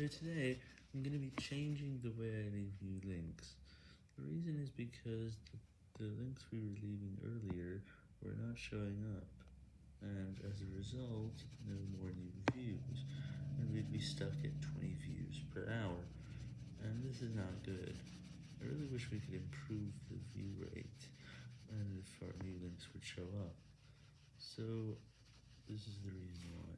So today, I'm going to be changing the way I leave you links. The reason is because the, the links we were leaving earlier were not showing up, and as a result, no more new views, and we'd be stuck at 20 views per hour, and this is not good. I really wish we could improve the view rate, and if our new links would show up. So, this is the reason why.